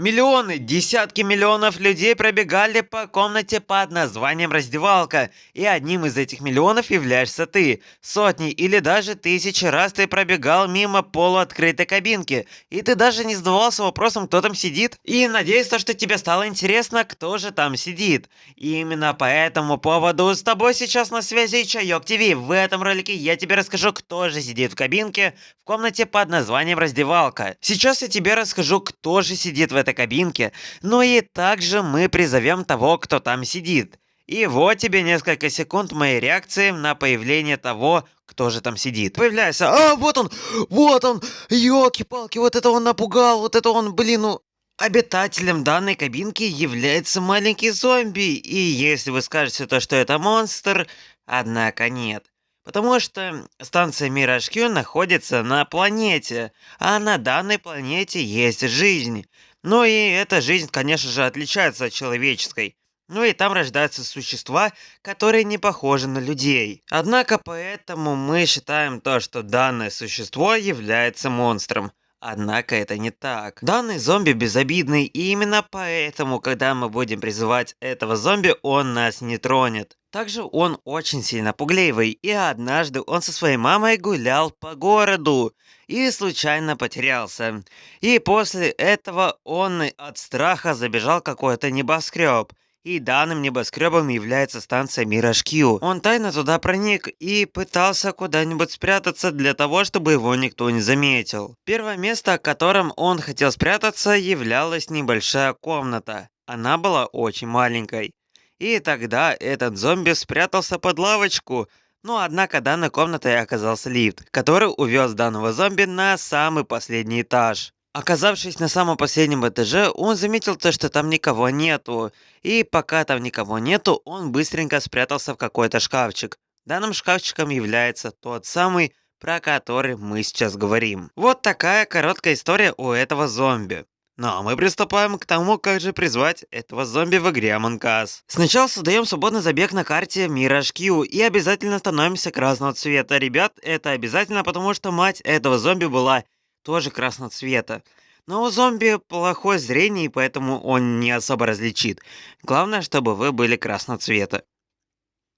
Миллионы, десятки миллионов людей пробегали по комнате под названием раздевалка, и одним из этих миллионов являешься ты. Сотни или даже тысячи раз ты пробегал мимо полуоткрытой кабинки, и ты даже не задавался вопросом, кто там сидит. И надеюсь, то, что тебе стало интересно, кто же там сидит. И именно по этому поводу с тобой сейчас на связи Чайок ТВ. В этом ролике я тебе расскажу, кто же сидит в кабинке в комнате под названием раздевалка. Сейчас я тебе расскажу, кто же сидит в этой этой кабинке, но и также мы призовем того, кто там сидит. И вот тебе несколько секунд моей реакции на появление того, кто же там сидит. Появляется, а вот он, вот он, елки-палки, вот это он напугал, вот это он, блин, ну... Обитателем данной кабинки является маленький зомби, и если вы скажете то, что это монстр, однако нет. Потому что станция Мираж Q находится на планете, а на данной планете есть жизнь. Ну и эта жизнь, конечно же, отличается от человеческой. Ну и там рождаются существа, которые не похожи на людей. Однако поэтому мы считаем то, что данное существо является монстром. Однако это не так. Данный зомби безобидный, и именно поэтому, когда мы будем призывать этого зомби, он нас не тронет. Также он очень сильно пугливый, и однажды он со своей мамой гулял по городу и случайно потерялся. И после этого он от страха забежал какой-то небоскреб. И данным небоскребом является станция Q. Он тайно туда проник и пытался куда-нибудь спрятаться для того, чтобы его никто не заметил. Первое место, в котором он хотел спрятаться, являлась небольшая комната. Она была очень маленькой. И тогда этот зомби спрятался под лавочку. Но однако данной комнатой оказался лифт, который увез данного зомби на самый последний этаж. Оказавшись на самом последнем этаже, он заметил то, что там никого нету. И пока там никого нету, он быстренько спрятался в какой-то шкафчик. Данным шкафчиком является тот самый, про который мы сейчас говорим. Вот такая короткая история у этого зомби. Ну а мы приступаем к тому, как же призвать этого зомби в игре Among Us. Сначала создаем свободный забег на карте Mirage Q и обязательно становимся красного цвета. Ребят, это обязательно, потому что мать этого зомби была тоже красного цвета. Но у зомби плохое зрение, поэтому он не особо различит. Главное, чтобы вы были красного цвета.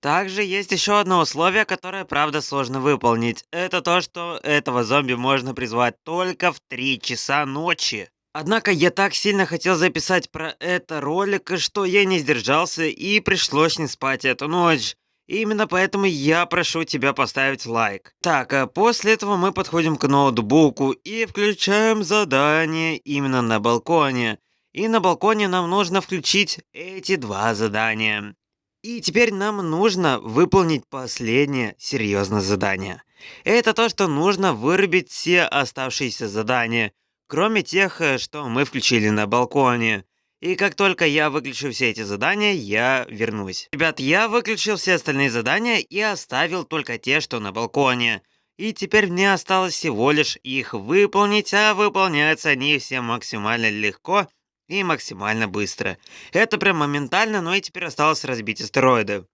Также есть еще одно условие, которое, правда, сложно выполнить. Это то, что этого зомби можно призвать только в 3 часа ночи. Однако я так сильно хотел записать про это ролик, что я не сдержался и пришлось не спать эту ночь. Именно поэтому я прошу тебя поставить лайк. Так, а после этого мы подходим к ноутбуку и включаем задание именно на балконе. И на балконе нам нужно включить эти два задания. И теперь нам нужно выполнить последнее серьезное задание. Это то, что нужно вырубить все оставшиеся задания, кроме тех, э, что мы включили на балконе. И как только я выключу все эти задания, я вернусь. Ребят, я выключил все остальные задания и оставил только те, что на балконе. И теперь мне осталось всего лишь их выполнить, а выполняются они все максимально легко и максимально быстро. Это прям моментально, но и теперь осталось разбить астероиды.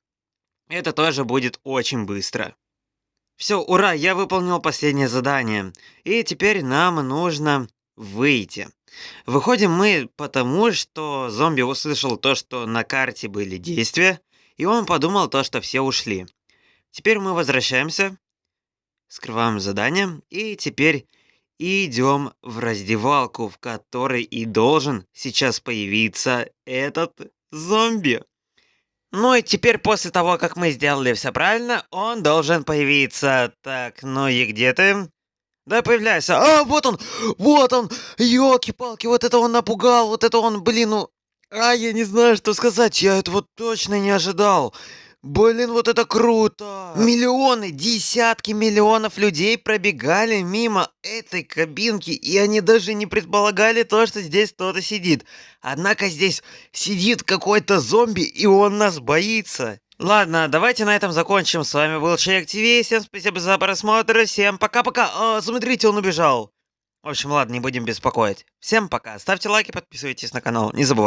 Это тоже будет очень быстро. Все, ура, я выполнил последнее задание. И теперь нам нужно выйти. Выходим мы потому, что зомби услышал то, что на карте были действия, и он подумал то, что все ушли. Теперь мы возвращаемся, скрываем задание, и теперь идем в раздевалку, в которой и должен сейчас появиться этот зомби. Ну и теперь после того, как мы сделали все правильно, он должен появиться. Так, ну и где ты? Да, появляйся. А, вот он! Вот он! Ёлки-палки, вот это он напугал, вот это он, блин, ну... А, я не знаю, что сказать, я этого точно не ожидал. Блин, вот это круто! Миллионы, десятки миллионов людей пробегали мимо этой кабинки, и они даже не предполагали то, что здесь кто-то сидит. Однако здесь сидит какой-то зомби, и он нас боится. Ладно, давайте на этом закончим. С вами был Человек ТВ. Всем спасибо за просмотр. Всем пока-пока. А, смотрите, он убежал. В общем, ладно, не будем беспокоить. Всем пока. Ставьте лайки, подписывайтесь на канал. Не забывайте.